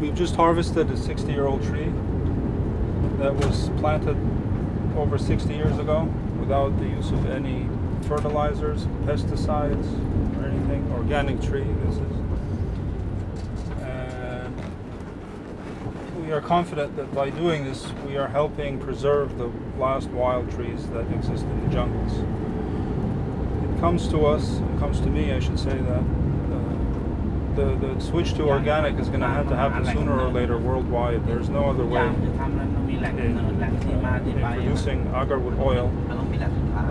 We've just harvested a 60 year old tree that was planted over 60 years ago without the use of any fertilizers, pesticides, or anything. Organic tree, this is. And we are confident that by doing this, we are helping preserve the last wild trees that exist in the jungles. It comes to us, it comes to me, I should say, that the, the switch to organic is going to have to happen sooner or later worldwide. There's no other way. In, in producing agarwood oil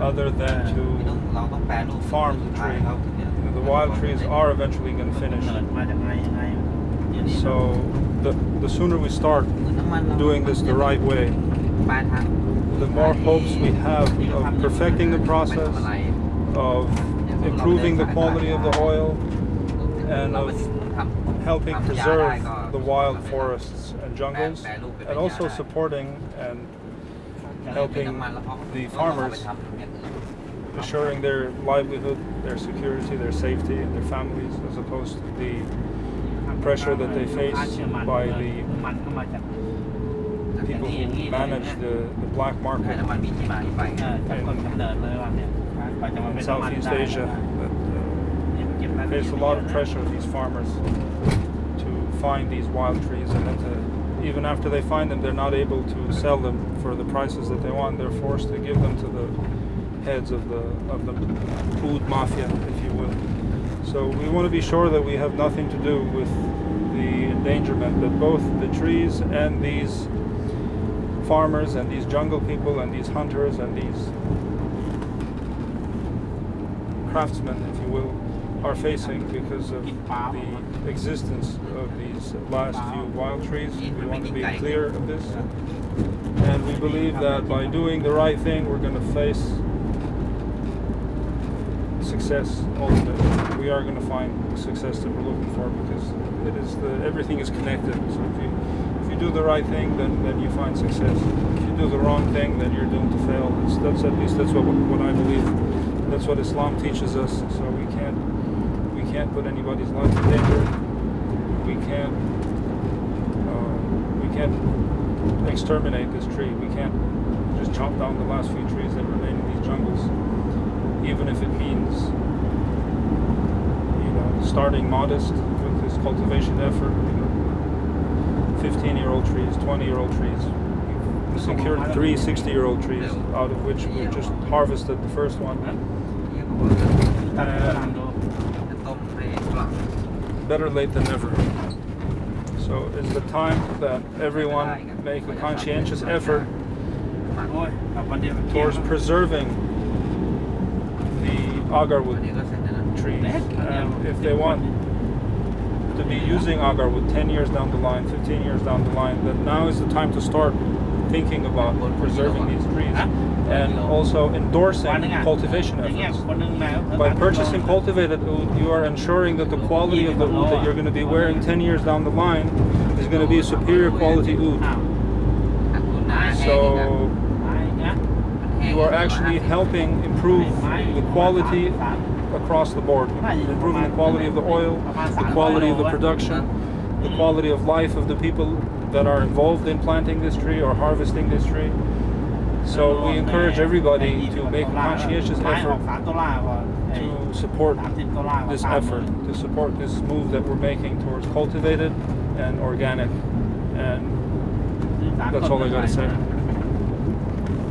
other than to farm the tree. You know, the wild trees are eventually going to finish. So the, the sooner we start doing this the right way, the more hopes we have of perfecting the process, of improving the quality of the oil, and of helping preserve the wild forests and jungles, and also supporting and helping the farmers, assuring their livelihood, their security, their safety, and their families, as opposed to the pressure that they face by the people who manage the, the black market in Southeast Asia. There's a lot of pressure on these farmers to find these wild trees and then to, even after they find them they're not able to sell them for the prices that they want. They're forced to give them to the heads of the, of the oud mafia, if you will. So we want to be sure that we have nothing to do with the endangerment that both the trees and these farmers and these jungle people and these hunters and these craftsmen, if you will, are facing because of the existence of these last few wild trees. We want to be clear of this. And we believe that by doing the right thing, we're going to face success ultimately. We are going to find the success that we're looking for because it is the everything is connected. So if you if you do the right thing, then then you find success. If you do the wrong thing, then you're doomed to fail. That's at least that's what what I believe. That's what Islam teaches us. So we can't can't put anybody's life in danger. We can't uh, we can't exterminate this tree. We can't just chop down the last few trees that remain in these jungles, even if it means you know starting modest with this cultivation effort. You know, 15-year-old trees, 20-year-old trees. We secured three 60-year-old trees, out of which we just harvested the first one. ตั better late than never. So it's the time that everyone make a conscientious effort towards preserving the agarwood trees. And if they want to be using agarwood 10 years down the line, 15 years down the line, then now is the time to start thinking about preserving these trees and also endorsing cultivation efforts. By purchasing cultivated oud, you are ensuring that the quality of the oud that you're going to be wearing 10 years down the line is going to be a superior quality oud. So you are actually helping improve the quality across the board, improving the quality of the oil, the quality of the production, the quality of life of the people that are involved in planting this tree or harvesting this tree. So we encourage everybody to make a conscientious effort to support this effort, to support this move that we're making towards cultivated and organic. And that's all I got to say.